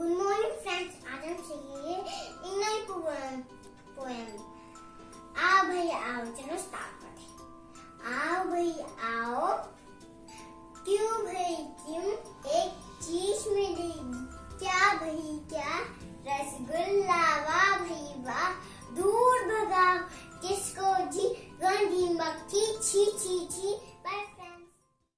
Good morning friends आज हम सीखेंगे इंगल पोएम पोएम। आओ भाई आओ, चलो स्टार्ट करते आओ भाई आओ। क्यों भाई, क्यों? एक चीज़ मिली क्या भाई, क्या? रसगुल्ला, वाह भाई, वाह। दूर भगाओ। किसको? जी, गंदी मक्खी। छी छी छी।